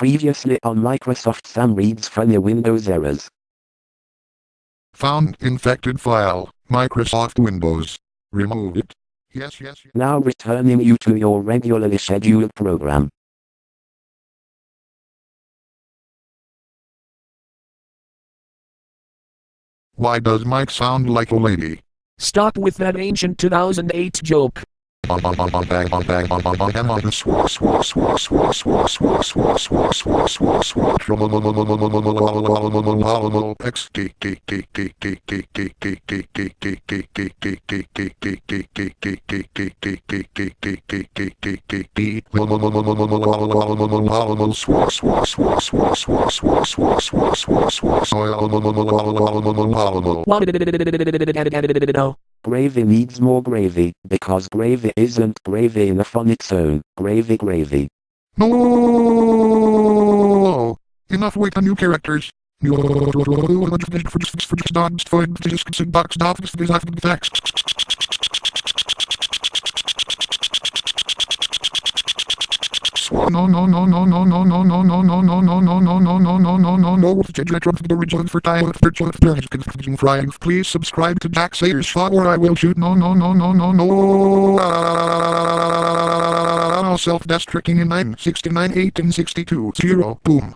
Previously on Microsoft Sam reads funny Windows errors. Found infected file, Microsoft Windows. Remove it. Yes, yes, yes. Now returning you to your regularly scheduled program. Why does Mike sound like a lady? Stop with that ancient 2008 joke. Bang bang bang bang bang bang bang bang bang bang bang swat swat swat swat swat swat swat swat swat Gravy needs more gravy, because gravy isn't gravy enough on its own. Gravy gravy. No! Enough with the new characters. No no no no no no no no no no no no no no no no no no no no retro the please subscribe to Jack Sayers shot or I will shoot no no no no no no self-destructing in 969 1862 0 boom